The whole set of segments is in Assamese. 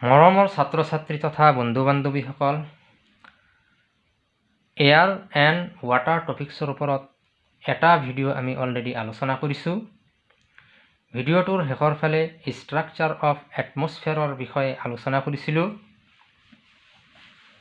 মৰমৰ ছাত্ৰ ছাত্ৰী তথা বন্ধু বান্ধৱীসকল এয়াৰ এণ্ড ৱাটাৰ টপিক্সৰ ওপৰত এটা ভিডিঅ' আমি অলৰেডি আলোচনা কৰিছোঁ। ভিডিঅ'টোৰ শেষৰ ফালে ষ্ট্ৰাকচাৰ অফ এটমছফেয়াৰৰ বিষয়ে আলোচনা কৰিছিলোঁ।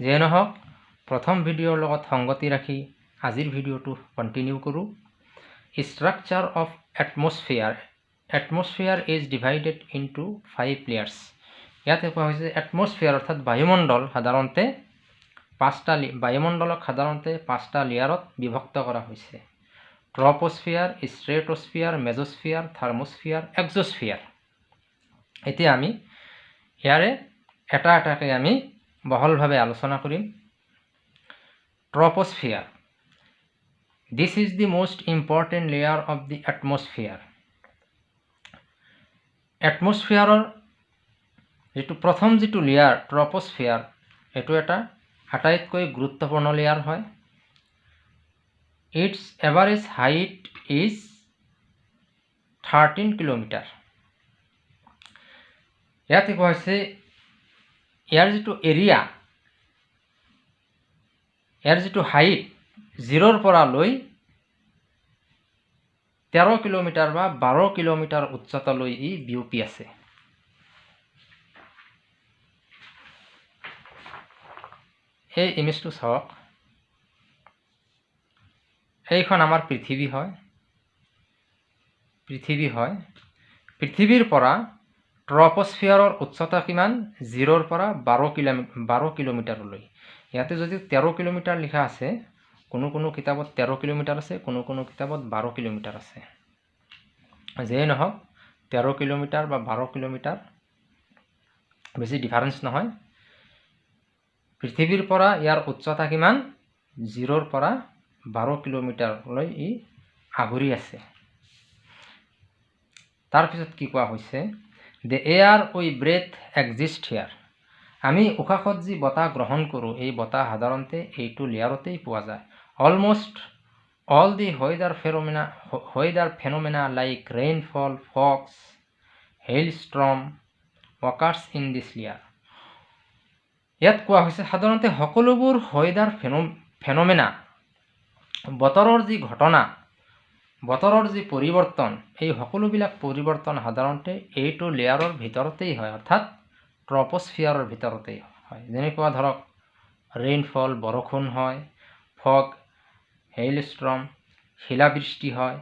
যিয়ে নহওক প্ৰথম ভিডিঅ'ৰ লগত সংগতি ৰাখি আজিৰ ভিডিঅ'টো কণ্টিনিউ কৰোঁ। Structure of atmosphere atmosphere is divided into five layers ইয়াতে কোৱা হৈছে এটমছফিয়াৰ অৰ্থাৎ বায়ুমণ্ডল সাধাৰণতে পাঁচটা বায়ুমণ্ডলক সাধাৰণতে পাঁচটা লেয়াৰত বিভক্ত কৰা হৈছে। ট্ৰপস্ফিয়াৰ ষ্ট্ৰেটস্ফিয়াৰ মেজস্ফিয়াৰ থাৰ্মস্ফিয়াৰ এক্সস্ফিয়াৰ। এতিয়া আমি ইয়াৰে এটা এটাকৈ আমি বহলভাৱে আলোচনা কৰিম। Troposphere. This is the most important layer of the atmosphere এটমছফিয়াৰৰ যিটো প্ৰথম যিটো লেয়াৰ ট্ৰপস্ফিয়াৰ এইটো এটা আটাইতকৈ গুৰুত্বপূৰ্ণ লেয়াৰ হয়। Its average height is thirteen kilometre ইয়াতে কোৱা হৈছে ইয়াৰ যিটো এৰিয়া ইয়াৰ যিটো হাইট জিৰ'ৰ পৰা লৈ তেৰ কিলোমিটাৰ বা বাৰ কিলোমিটাৰ উচ্চতালৈ ই বিয়পি আছে। সেই ইমেজটো চাওক এইখন আমাৰ পৃথিৱী হয়। পৃথিৱী হয়। পৃথিৱীৰ পৰা ট্ৰপস্ফিয়াৰৰ উচ্চতা কিমান? জিৰ'ৰ পৰা বাৰ কিলোমিটাৰ বাৰ কিলোমিটাৰলৈ। ইয়াতে যদি তেৰ কিলোমিটাৰ লিখা আছে কোনো কোনো কিতাপত তেৰ কিলোমিটাৰ আছে কোনো কোনো কিতাপত বাৰ কিলোমিটাৰ আছে। যিয়েই নহওক তেৰ কিলোমিটাৰ বা বাৰ কিলোমিটাৰ বেছি ডিফাৰেঞ্চ নহয়। পৃথিৱীৰ পৰা ইয়াৰ উচ্চতা কিমান? জিৰ'ৰ পৰা বাৰ কিলোমিটাৰলৈ ই আগুৰি আছে। তাৰপিছত কি কোৱা হৈছে? The air we breathe exist here আমি উশাহত যি বতাহ গ্ৰহণ কৰোঁ এই বতাহ সাধাৰণতে এইটো লেয়াৰতেই পোৱা যায়। Almost all the weather phenomena weather phenomena like rainfall fog hail storm occurs in this layer ইয়াত কোৱা হৈছে সাধাৰণতে সকলোবোৰ ৱেডাৰ ফেনো ফেনমেনা। বতৰৰ যি ঘটনা বতৰৰ যি পৰিৱৰ্তন এই সকলোবিলাক পৰিৱৰ্তন সাধাৰণতে এইটো লেয়াৰৰ ভিতৰতেই হয় অৰ্থাৎ ট্ৰপস্ফিয়াৰৰ ভিতৰতেই হয়। যেনেকুৱা ধৰক ৰেইনফল বৰষুণ হয় ফগ হেইল ষ্ট্ৰম শিলাবৃষ্টি হয়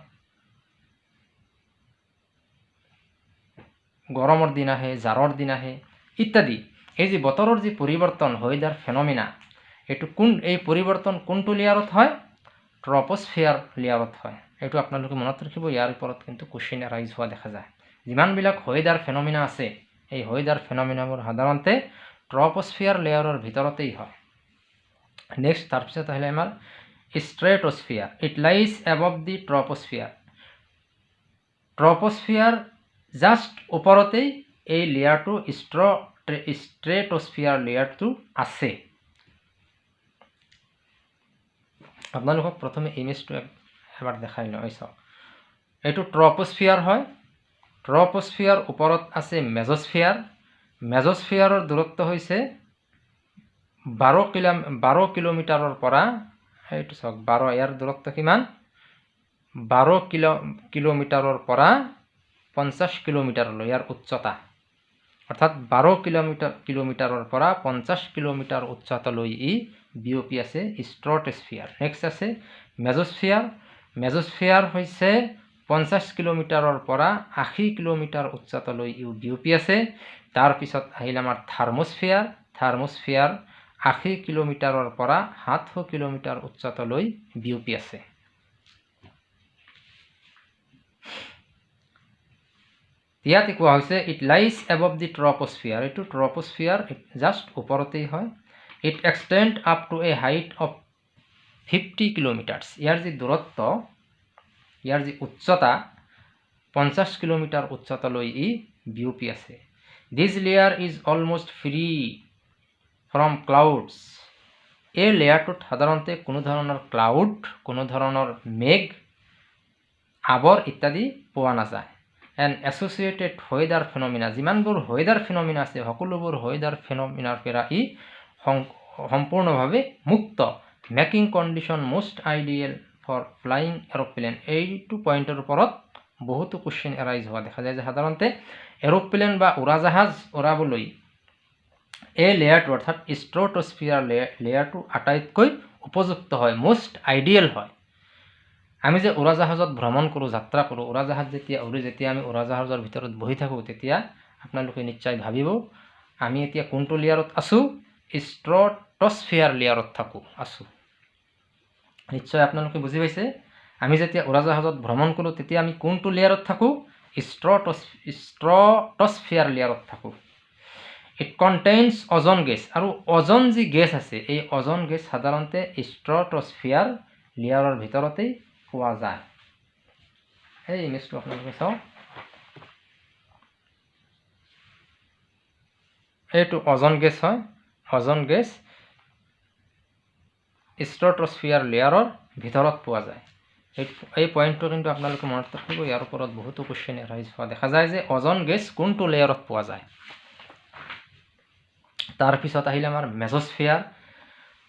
গৰমৰ দিন আহে জাৰৰ দিন আহে ইত্যাদি। এই যে বতৰৰ যি পৰিৱৰ্তন ৱেডাৰ ফেনমিনা এইটো কোন এই পৰিৱৰ্তন কোনটো লেয়াৰত হয়? ট্ৰপস্ফিয়াৰ লেয়াৰত হয়। এইটো আপোনালোকে মনত ৰাখিব ইয়াৰ ওপৰত কিন্তু কুৱেশ্যন এৰাইজ হোৱা দেখা যায়। যিমানবিলাক ৱেডাৰ ফেনমিনা আছে এই ৱেডাৰ ফেনমিনাবোৰ সাধাৰণতে ট্ৰপস্ফিয়াৰ লেয়াৰৰ ভিতৰতেই হয়। নেক্সট তাৰপিছত আহিলে আমাৰ stratosphere it lies above the troposphere troposphere just ওপৰতেই এই লেয়াৰটো ষ্ট্ৰ ষ্ট্ৰেটস্ফিয়াৰ লেয়াৰটো আছে। আপোনালোকক প্ৰথমে ইমেজটো এবাৰ দেখাই লওঁ চাওক। এইটো ট্ৰপস্ফিয়াৰ হয়। ট্ৰপস্ফিয়াৰ ওপৰত আছে মেজস্ফিয়াৰ মেজস্ফিয়াৰৰ দূৰত্ব হৈছে বাৰ কিলো বাৰ কিলোমিটাৰৰ পৰা এইটো চাওক বাৰ ইয়াৰ দূৰত্ব কিমান? বাৰ কিলো কিলোমিটাৰৰ পৰা পঞ্চাছ কিলোমিটাৰলৈ ইয়াৰ উচ্চতা। অৰ্থাৎ বাৰ কিলোমিটাৰ কিলোমিটাৰৰ পৰা পঞ্চাছ কিলোমিটাৰ উচ্চতালৈ ই বিয়পি আছে ষ্ট্ৰটস্ফিয়াৰ নেক্সট আছে মেজস্ফিয়াৰ। মেজস্ফিয়াৰ হৈছে পঞ্চাছ কিলোমিটাৰৰ পৰা আশী কিলোমিটাৰ উচ্চতালৈ ই বিয়পি আছে। তাৰপিছত আহিল আমাৰ থাৰ্মস্ফিয়াৰ। থাৰ্মস্ফিয়াৰ আশী কিলোমিটাৰৰ পৰা সাতশ কিলোমিটাৰ উচ্চতালৈ বিয়পি আছে। ইয়াতে কোৱা হৈছে it lies above the troposphere এইটো ট্ৰপস্ফিয়াৰ জাষ্ট ওপৰতেই হয়। It extend up to a height of fifty kilometres ইয়াৰ যি দূৰত্ব ইয়াৰ যি উচ্চতা পঞ্চাছ কিলোমিটাৰ উচ্চতালৈ ই বিয়পি আছে। This layer is almost free from clouds এই লেয়াৰটোত সাধাৰণতে কোনো ধৰণৰ ক্লাউড কোনো ধৰণৰ মেঘ আৱৰ ইত্যাদি পোৱা নাযায়। এণ্ড এছ'চিয়েটেড ৱেডাৰ ফেনমিনা যিমানবোৰ ৱেডাৰ ফেনমিনা আছে সকলোবোৰ ৱেডাৰ ফেনমিনাৰ পৰা ই সম্পূৰ্ণভাৱে মুক্ত making condition most ideal for flying aeroplane এইটো পইণ্টৰ ওপৰত বহুতো কুৱেশ্যন এৰাইজ হোৱা দেখা যায় যে সাধাৰণতে এৰ'প্লেন বা উৰাজাহাজ উৰাবলৈ এই লেয়াৰটো অৰ্থাৎ ষ্ট্ৰটস্ফিয়াৰ লেয়াৰটো আটাইতকৈ উপযুক্ত হয় মষ্ট আইডিয়েল হয় আমি যে উৰাজাহাজত ভ্ৰমণ কৰোঁ যাত্ৰা কৰোঁ উৰাজাহাজ যেতিয়া উৰি যেতিয়া আমি উৰাজাহাজৰ ভিতৰত বহি থাকোঁ তেতিয়া আপোনালোকে নিশ্চয় ভাবিব আমি এতিয়া কোনটো লেয়াৰত আছোঁ? ষ্ট্ৰটস্ফিয়াৰ লেয়াৰত থাকোঁ আছোঁ। নিশ্চয় আপোনালোকে বুজি পাইছে? আমি যেতিয়া উৰাজাহাজত ভ্ৰমণ কৰোঁ তেতিয়া আমি কোনটো লেয়াৰত থাকোঁ? ষ্ট্ৰটছ ষ্ট্ৰটস্ফিয়াৰ লেয়াৰত থাকোঁ। ইট কণ্টেইনছ অজন গেছ আৰু অজন যি গেছ আছে এই অজন গেছ সাধাৰণতে ষ্ট্ৰটস্ফিয়াৰ লেয়াৰৰ ভিতৰতেই পোৱা যায় সেই ইমেজটো আপোনালোকে চাওক এইটো অজন গেছ হয় অজন গেছ ষ্ট্ৰটস্ফিয়াৰ লেয়াৰৰ ভিতৰত পোৱা যায় এই এই পইণ্টটো কিন্তু আপোনালোকে মনত ৰাখিব ইয়াৰ ওপৰত বহুতো কুৱেশ্যন এৰাইজ হোৱা দেখা যায় যে অজন গেছ কোনটো লেয়াৰত পোৱা যায় তাৰপিছত আহিলে আমাৰ mesosphere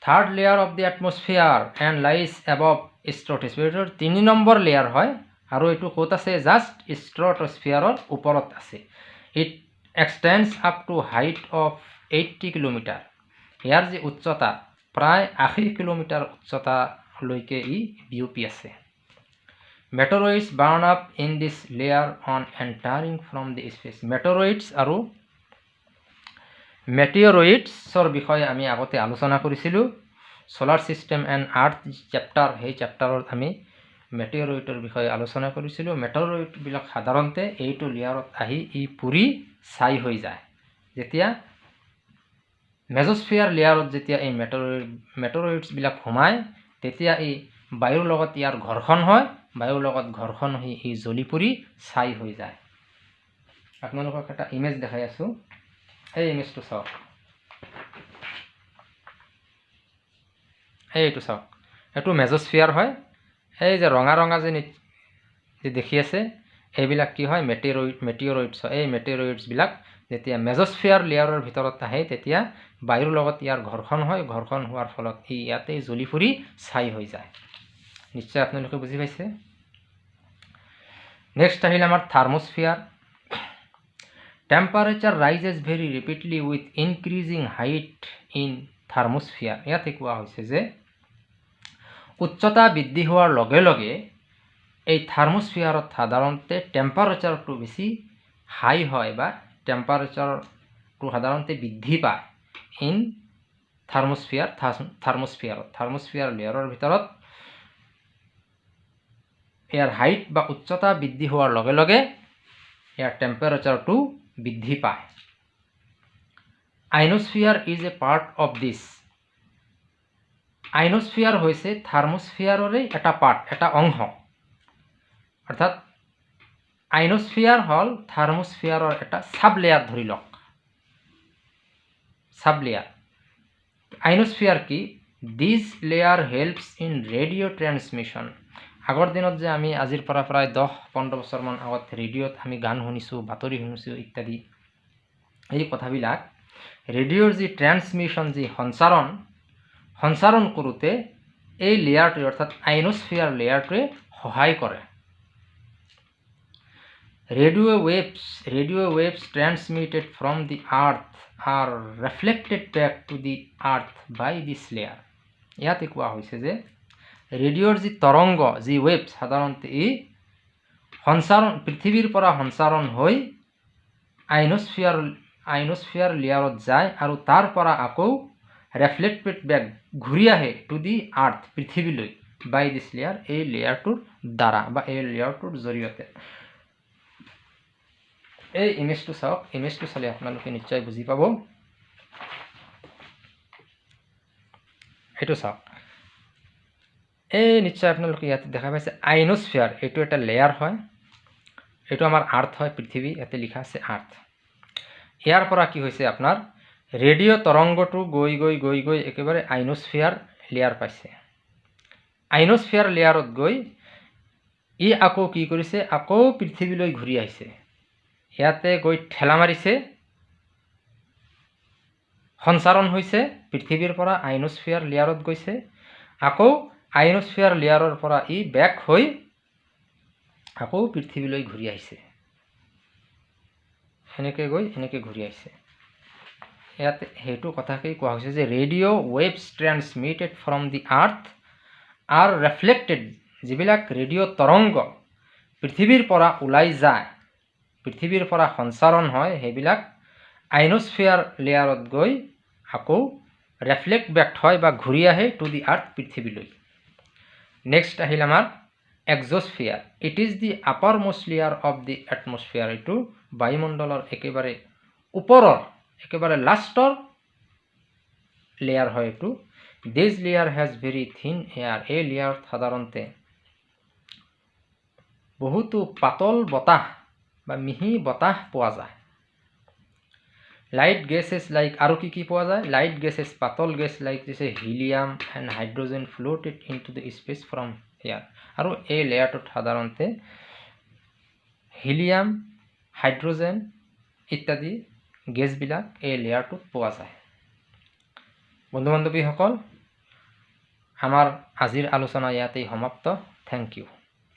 third layer of the atmosphere and lies above stratosphere তিনি নম্বৰ লেয়াৰ হয়। আৰু এইটো ক'ত আছে? জাষ্ট ষ্ট্ৰটস্ফিয়াৰৰ ওপৰত আছে। It extends up to height of eighty kilometre ইয়াৰ যি উচ্চতা প্ৰায় আশী কিলোমিটাৰ উচ্চতালৈকে ই বিয়পি আছে। Meteoroids burn up in this layer on entering from the space meteoroids আৰু মেটিঅৰইডছৰ বিষয়ে আমি আগতে আলোচনা কৰিছিলোঁ। Solar system and earth chapter সেই চেপ্টাৰত আমি মেটিঅৰইডৰ বিষয়ে আলোচনা কৰিছিলোঁ। মেটৰইডবিলাক সাধাৰণতে এইটো লেয়াৰত আহি ই পুৰি ছাই হৈ যায়। যেতিয়া মেজস্ফিয়াৰ লেয়াৰত যেতিয়া এই মেটৰইড মেটৰইডছবিলাক সোমায় তেতিয়া এই বায়ুৰ লগত ইয়াৰ ঘৰ্ষণ হয়। বায়ুৰ লগত ঘৰ্ষণ হৈ ই জ্বলি পুৰি ছাই হৈ যায়। আপোনালোকক এটা ইমেজ দেখাই আছোঁ। এই ইমেজটো চাওক। এইটো চাওক। এইটো মেজস্ফিয়াৰ হয়। এই যে ৰঙা ৰঙা যে যে দেখি আছে এইবিলাক কি হয়? মেটেৰইড মেটিঅৰইডছ এই মেটেৰইডছবিলাক যেতিয়া মেজস্ফিয়াৰ লেয়াৰৰ ভিতৰত আহে তেতিয়া বায়ুৰ লগত ইয়াৰ ঘৰ্ষণ হয়। ঘৰ্ষণ হোৱাৰ ফলত ই ইয়াতেই জ্বলি ফুৰি ছাই হৈ যায়। নিশ্চয় আপোনালোকে বুজি পাইছে? নেক্সট আহিল আমাৰ thermosphere temperature rises very rapidly with increasing height in thermosphere ইয়াতে কোৱা হৈছে যে উচ্চতা বৃদ্ধি হোৱাৰ লগে লগে এই থাৰ্মস্ফিয়াৰত সাধাৰণতে টেম্পাৰেচাৰটো বেছি হাই হয় বা টেম্পাৰেচাৰটো সাধাৰণতে বৃদ্ধি পায় ইন থাৰ্মস্ফিয়াৰ থাৰ্মস্ফিয়াৰত থাৰ্মস্ফিয়াৰ লেয়াৰৰ ভিতৰত। ইয়াৰ হাইট বা উচ্চতা বৃদ্ধি হোৱাৰ লগে লগে ইয়াৰ টেম্পাৰেচাৰটো বৃদ্ধি পায়। Ionosphere is a part of this ionosphere হৈছে থাৰ্মস্ফিয়াৰৰে এটা পাৰ্ট এটা অংশ। অৰ্থাৎ আইনস্ফিয়াৰ হ'ল থাৰ্মস্ফিয়াৰৰ এটা চাব লেয়াৰ ধৰি লওক। চাব লেয়াৰ আইনস্ফিয়াৰ কি? This layer helps in radio' transmission আগৰ দিনত যে আমি আজিৰ পৰা প্ৰায় দহ পোন্ধৰ বছৰমান আগত ৰেডিঅ'ত আমি গান শুনিছোঁ বাতৰি শুনিছোঁ ইত্যাদি এই কথাবিলাক ৰেডিঅ'ৰ যি ট্ৰেন্সমিশ্যন যি সঞ্চাৰণ সঞ্চাৰণ কৰোঁতে এই লেয়াৰটোৱে অৰ্থাৎ আইনস্ফিয়াৰ লেয়াৰটোৱে সহায় কৰে। Radio' waves radio' waves transmitted from the earth are reflected back to the earth by this layer. ইয়াতে কোৱা হৈছে যে ৰেডিঅ'ৰ যি তৰংগ যি ৱেভ সাধাৰণতে ই সঞ্চাৰণ পৃথিৱীৰ পৰা সঞ্চাৰণ হৈ আইনস্ফিয়াৰ আইনস্ফিয়াৰ লেয়াৰত যায় আৰু তাৰ পৰা আকৌ ৰেফ্লেক্টেড বেক ঘূৰি আহে টু দি আৰ্থ পৃথিৱীলৈ বাই দিছ লেয়াৰ এই লেয়াৰটোৰ দ্বাৰা বা এই লেয়াৰটোৰ জৰিয়তে। এই ইমেজটো চাওক ইমেজটো চালে আপোনালোকে নিশ্চয় বুজি পাব। এইটো চাওক। এই নিশ্চয় আপোনালোকে ইয়াতে দেখা পাইছে আইনস্ফিয়াৰ এইটো এটা লেয়াৰ হয়। এইটো আমাৰ আৰ্থ হয় পৃথিৱী ইয়াতে লিখা আছে আৰ্থ ইয়াৰ পৰা কি হৈছে আপোনাৰ ৰেডিঅ' তৰংগটো গৈ গৈ গৈ গৈ একেবাৰে আইনস্ফিয়াৰ লেয়াৰ পাইছে। আইনস্ফিয়াৰ লেয়াৰত গৈ ই আকৌ কি কৰিছে আকৌ পৃথিৱীলৈ ঘূৰি আহিছে। ইয়াতে গৈ ঠেলা মাৰিছে। সঞ্চাৰণ হৈছে পৃথিৱীৰ পৰা আইনস্ফিয়াৰ লেয়াৰত গৈছে। আকৌ আইনস্ফিয়াৰ লেয়াৰৰ পৰা ই বেক হৈ আকৌ পৃথিৱীলৈ ঘূৰি আহিছে। সেনেকৈ গৈ এনেকৈ ঘূৰি আহিছে। ইয়াত সেইটো কথাকেই কোৱা হৈছে যে radio' waves transmitted from the earth are reflected যিবিলাক ৰেডিঅ' তৰংগ পৃথিৱীৰ পৰা ওলাই যায় পৃথিৱীৰ পৰা সঞ্চাৰণ হয় সেইবিলাক আইনস্ফিয়াৰ লেয়াৰত গৈ আকৌ ৰেফ্লেক্ট বেক হয় বা ঘূৰি আহে টু দি আৰ্থ পৃথিৱীলৈ। নেক্সট আহিল আমাৰ exosphere it is the uppermost layer of the atmosphere এইটো বায়ুমণ্ডলৰ একেবাৰে ওপৰৰ একেবাৰে লাষ্টৰ লেয়াৰ হয় এইটো। This layer has very thin air এই লেয়াৰত সাধাৰণতে বহুতো পাতল বতাহ বা মিহি বতাহ পোৱা যায়। লাইট গেছেছ লাইক আৰু কি কি পোৱা যায়? লাইট গেছেছ পাতল gas like this helium and hydrogen floated into the space from air আৰু এই লেয়াৰটোত সাধাৰণতে হিলিয়াম হাইড্ৰজেন ইত্যাদি গেছবিলাক এই লেয়াৰটোত পোৱা যায়। বন্ধু বান্ধৱীসকল আমাৰ আজিৰ আলোচনা ইয়াতেই সমাপ্ত। Thank U